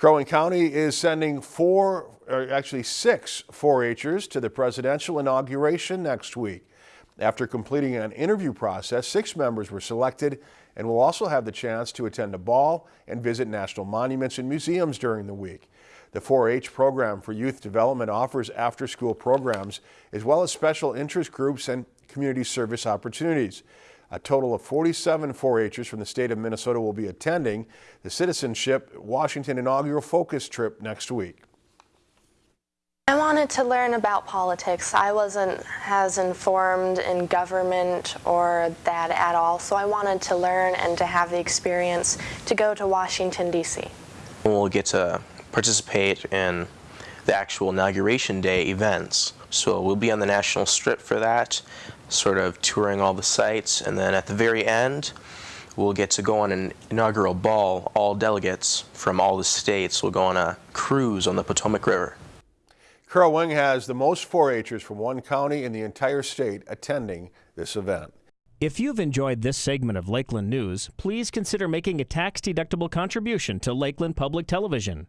Crow Wing County is sending four, or actually six 4-Hers to the presidential inauguration next week. After completing an interview process, six members were selected and will also have the chance to attend a ball and visit national monuments and museums during the week. The 4-H program for youth development offers after-school programs as well as special interest groups and community service opportunities. A total of 47 4-Hers from the state of Minnesota will be attending the Citizenship Washington inaugural focus trip next week. I wanted to learn about politics. I wasn't as informed in government or that at all, so I wanted to learn and to have the experience to go to Washington, D.C. We'll get to participate in the actual inauguration day events. So we'll be on the national strip for that, sort of touring all the sites, and then at the very end, we'll get to go on an inaugural ball. All delegates from all the states will go on a cruise on the Potomac River. Crow Wing has the most 4-Hers from one county in the entire state attending this event. If you've enjoyed this segment of Lakeland News, please consider making a tax-deductible contribution to Lakeland Public Television.